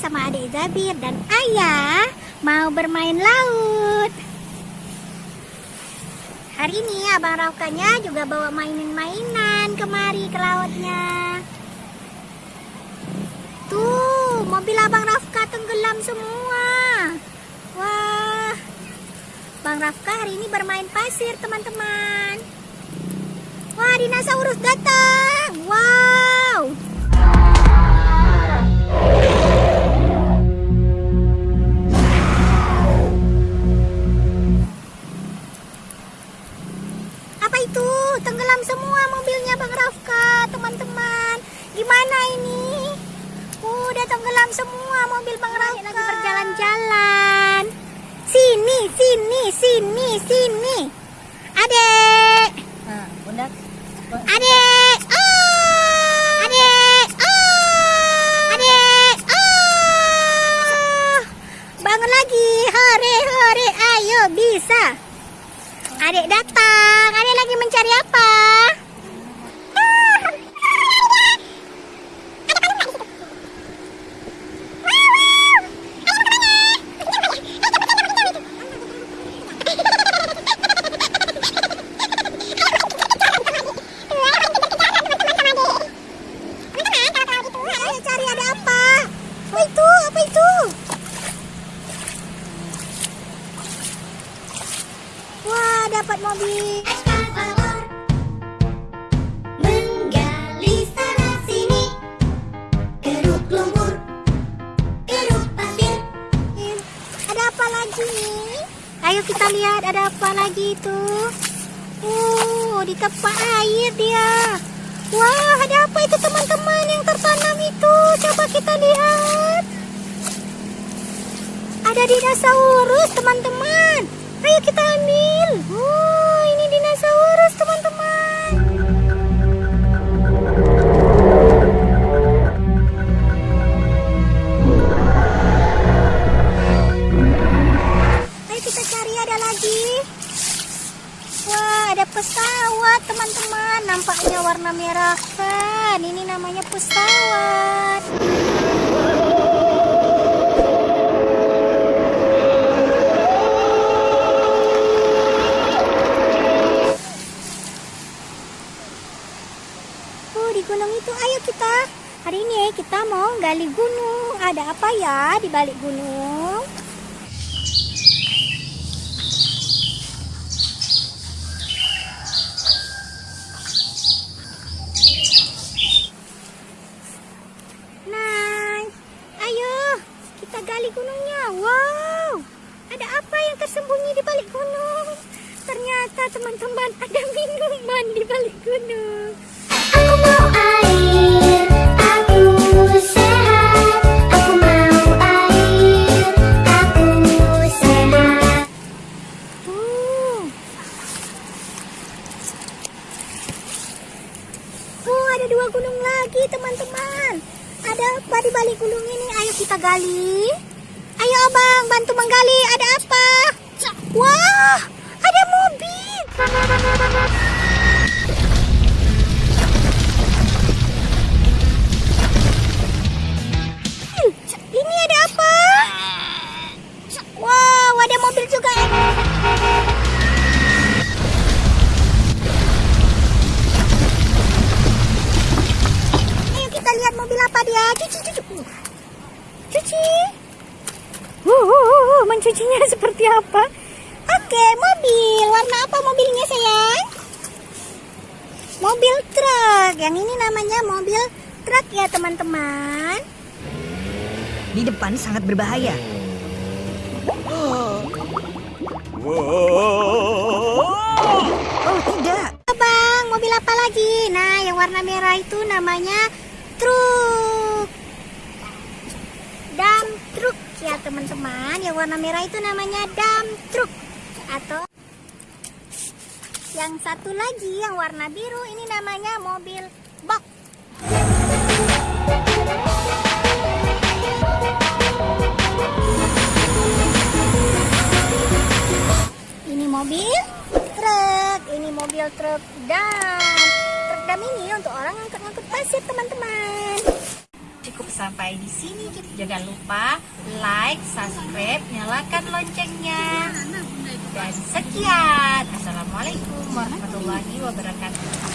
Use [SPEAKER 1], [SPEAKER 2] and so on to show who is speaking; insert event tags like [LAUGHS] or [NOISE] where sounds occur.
[SPEAKER 1] sama adik Zabir dan ayah mau bermain laut. Hari ini abang Raukanya juga bawa mainan-mainan kemari ke lautnya. Tuh, mobil abang Rafka tenggelam semua. Wah, Bang Rafka hari ini bermain pasir teman-teman. Wah, dinosaurus datang. Itu? Tenggelam semua mobilnya Bang Rafka, teman-teman. Gimana ini? Udah tenggelam semua mobil Bang Rafka. Lagi berjalan-jalan. Sini, sini, sini, sini. Adek.
[SPEAKER 2] Nah, bunda.
[SPEAKER 1] Adek. Oh. Adek. Oh. Adek. Oh. Bangun lagi. Hore, hore. Ayo, bisa. Adek datang. Adek lagi mencari apa? Ayo cari ada apa? Apa itu? Apa itu? Dapat mobil.
[SPEAKER 3] Menggali sana sini Keruk lumpur Keruk pasir
[SPEAKER 1] Ada apa lagi? Ayo kita lihat ada apa lagi itu. Oh, di tempat air dia. Wah, ada apa itu teman-teman yang tertanam itu? Coba kita lihat. Ada dinosaurus, teman-teman. Ayo kita ambil. Oh, ada pesawat, teman-teman. Nampaknya warna merah kan. Ini namanya pesawat. Oh, di gunung itu. Ayo kita. Hari ini kita mau gali gunung. Ada apa ya di balik gunung? Nah, ayo kita gali gunungnya. Wow, ada apa yang tersembunyi di balik gunung? Ternyata teman-teman ada minuman di balik gunung.
[SPEAKER 3] Aku mau air Aku sehat Aku mau air Aku sehat
[SPEAKER 1] Oh. Oh, ada dua gunung lagi, teman-teman. Ada apa di balik gunung ini? Ayo kita gali. Abang, bantu menggali. Ada apa? Wah, ada mobil. Ini ada apa? Wow, ada mobil juga. Ayo kita lihat mobil apa dia. Cuci, cuci. Cuci. Uh, uh, uh, uh, mencucinya [LAUGHS] seperti apa? Oke, mobil. Warna apa mobilnya, sayang? Mobil truk. Yang ini namanya mobil truk ya, teman-teman.
[SPEAKER 2] Di depan sangat berbahaya. Oh, tidak.
[SPEAKER 1] Bang, mobil apa lagi? Nah, yang warna merah itu namanya truk. Dam truk ya teman-teman. Yang warna merah itu namanya dam truk atau yang satu lagi yang warna biru ini namanya mobil box. Ini mobil truk, ini mobil truk dam. Truk dam ini untuk orang ngangkut-ngangkut pasir, teman-teman.
[SPEAKER 2] Cukup
[SPEAKER 4] sampai di sini. Jangan lupa like, subscribe, nyalakan loncengnya. Dan sekian. Assalamualaikum warahmatullahi wabarakatuh.